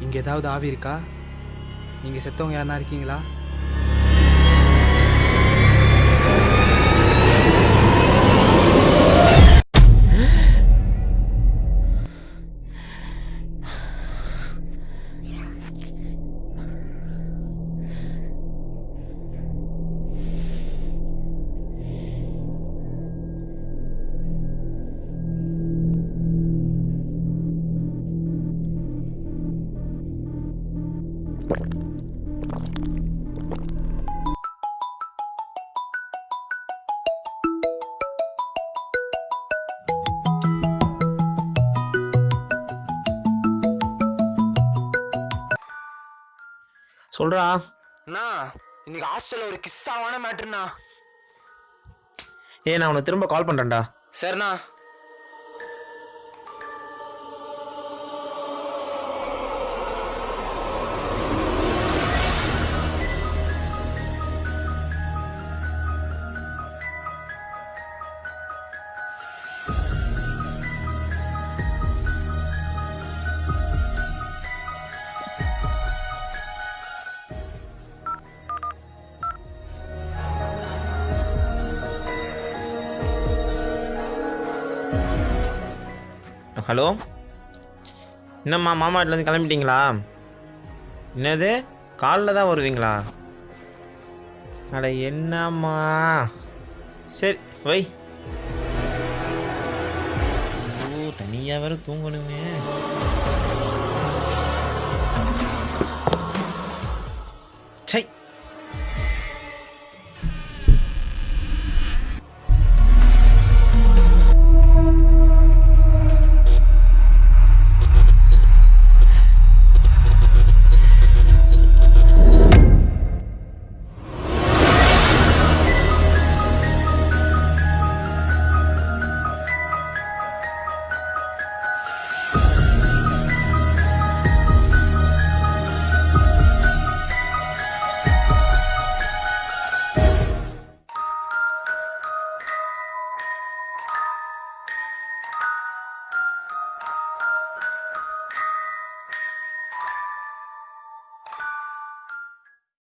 இங்கே ஏதாவது ஆவி இருக்கா? நீங்கள் செத்தவங்க யாருனா இருக்கீங்களா? சொல்றா. அண்ணா இன்னைக்கு ஹாஸ்டல்ல ஒரு கிஸ்ஸாவான மேட்ருண்ணா ஏ நான் உனக்கு திரும்ப கால் பண்றேன்டா. சரிண்ணா. ஹலோ? என்னம்மா மாமா வீட்டிலேருந்து கிளம்பிட்டீங்களா? என்னது? காலைல தான் வருவீங்களா? அட என்னம்மா? சரி வை. தனியாக வேறு தூங்கணுமே.